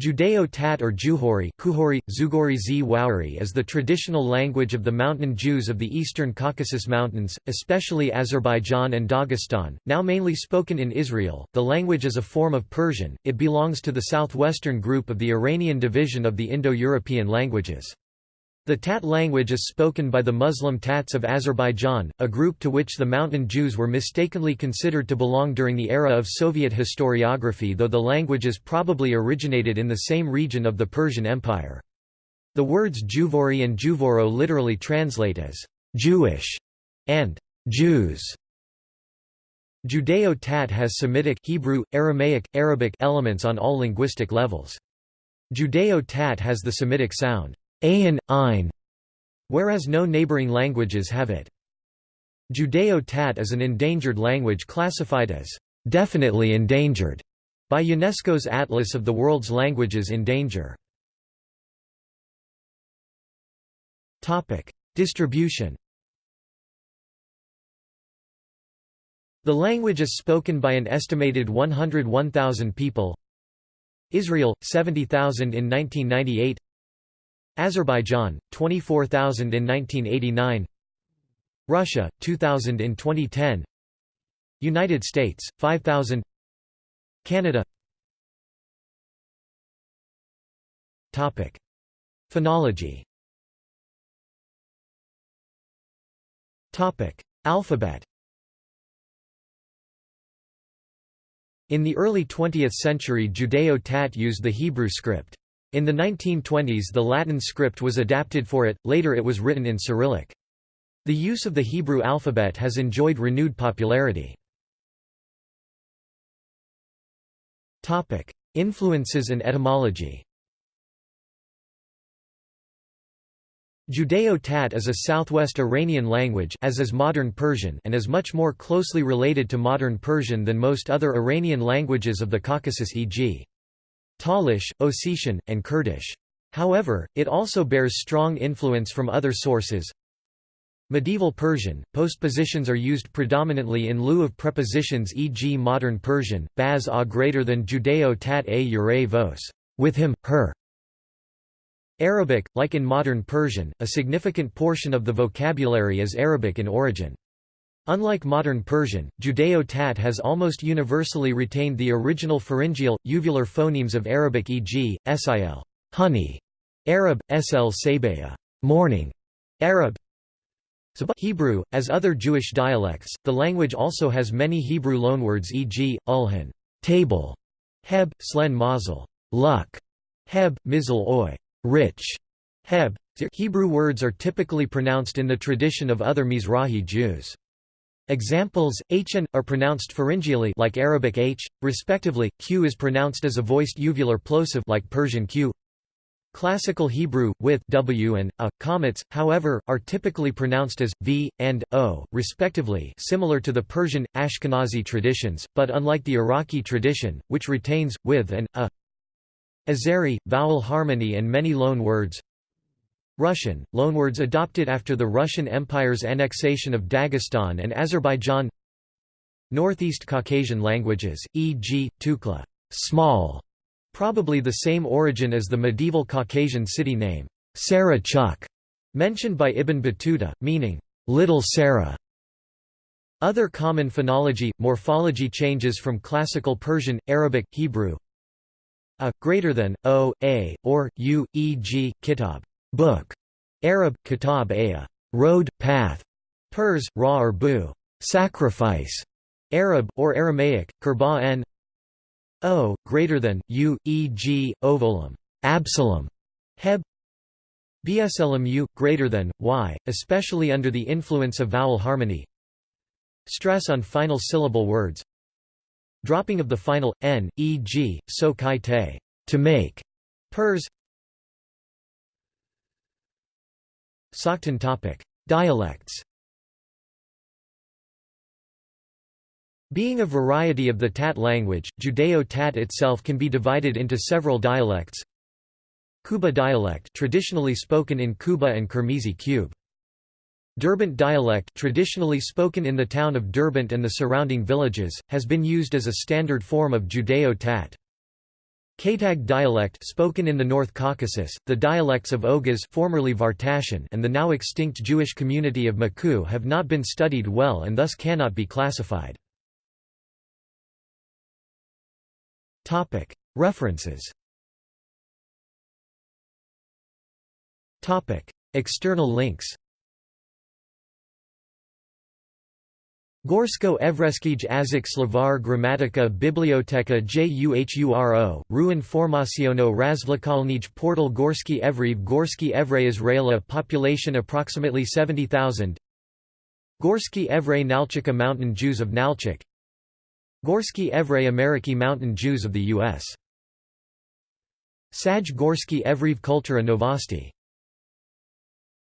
Judeo-Tat or Juhori Kuhori, Zugori Z Wauri is the traditional language of the mountain Jews of the eastern Caucasus Mountains, especially Azerbaijan and Dagestan, now mainly spoken in Israel. The language is a form of Persian, it belongs to the southwestern group of the Iranian division of the Indo-European languages. The Tat language is spoken by the Muslim Tats of Azerbaijan, a group to which the Mountain Jews were mistakenly considered to belong during the era of Soviet historiography though the languages probably originated in the same region of the Persian Empire. The words Juvori and Juvoro literally translate as «Jewish» and «Jews». Judeo-Tat has Semitic Hebrew, Aramaic, Arabic elements on all linguistic levels. Judeo-Tat has the Semitic sound Ayin, Ein, whereas no neighboring languages have it. Judeo-Tat is an endangered language classified as definitely endangered by UNESCO's Atlas of the World's Languages in Danger. Distribution The language is spoken by an estimated 101,000 people Israel, 70,000 in 1998 Azerbaijan 24,000 in 1989 Russia 2000 in 2010 United States 5000 Canada. Topic. Phonology. Topic. Alphabet. In the early 20th century Judeo-Tat used the Hebrew script. In the 1920s the Latin script was adapted for it, later it was written in Cyrillic. The use of the Hebrew alphabet has enjoyed renewed popularity. Influences and etymology Judeo-Tat is a southwest Iranian language as is modern Persian and is much more closely related to modern Persian than most other Iranian languages of the Caucasus e.g. Talish, Ossetian, and Kurdish. However, it also bears strong influence from other sources. Medieval Persian, postpositions are used predominantly in lieu of prepositions e.g. modern Persian, baz a greater than Judeo tat a ure vos, with him, her. Arabic, like in modern Persian, a significant portion of the vocabulary is Arabic in origin. Unlike modern Persian, Judeo-Tat has almost universally retained the original pharyngeal, uvular phonemes of Arabic e.g., sil honey", Arab, sl sabaya morning", Arab Hebrew, as other Jewish dialects, the language also has many Hebrew loanwords e.g., ulhan table", heb, slen mazel luck", heb, mizl oy rich", heb. Hebrew words are typically pronounced in the tradition of other Mizrahi Jews. Examples, h and, are pronounced pharyngeally like Arabic h, respectively, q is pronounced as a voiced uvular plosive like Persian q. Classical Hebrew, with w and a, comets, however, are typically pronounced as v, and, o, respectively similar to the Persian, Ashkenazi traditions, but unlike the Iraqi tradition, which retains, with and, a. Azeri, vowel harmony and many loan words Russian, loanwords adopted after the Russian Empire's annexation of Dagestan and Azerbaijan Northeast Caucasian languages, e.g., Tukla small", probably the same origin as the medieval Caucasian city name, Sarah Chuk, mentioned by Ibn Battuta, meaning, Little Sarah. Other common phonology, morphology changes from Classical Persian, Arabic, Hebrew a, greater than, o, a, or, u, e.g., kitab book, Arab, kitab aya, road, path, Pers, ra or bu, sacrifice, Arab, or Aramaic, kurba n o, greater than, u, e.g., ovolum, Absalom, heb, bslmu, greater than, y, especially under the influence of vowel harmony stress on final syllable words dropping of the final, n, e.g., so kai te, to make, pers Sogdian topic. Dialects Being a variety of the Tat language, Judeo-Tat itself can be divided into several dialects. Kuba dialect traditionally spoken in Kuba and Kirmizi Cube. Derbent dialect traditionally spoken in the town of Derbent and the surrounding villages, has been used as a standard form of Judeo-Tat. Katag dialect spoken in the North Caucasus, the dialects of Oghuz formerly Vartashan and the now extinct Jewish community of Maku have not been studied well and thus cannot be classified. References. External links Gorsko Evreski Azik Slavar Gramatika Biblioteka Juhuro, Ruin Formaciono Razvlakalnij Portal Gorski Evrev Gorski Evre Israela Population approximately 70,000 Gorski Evre Nalchika Mountain Jews of Nalchik. Gorski Evre Ameriki Mountain Jews of the U.S. Saj Gorski Evrev Kultura Novosti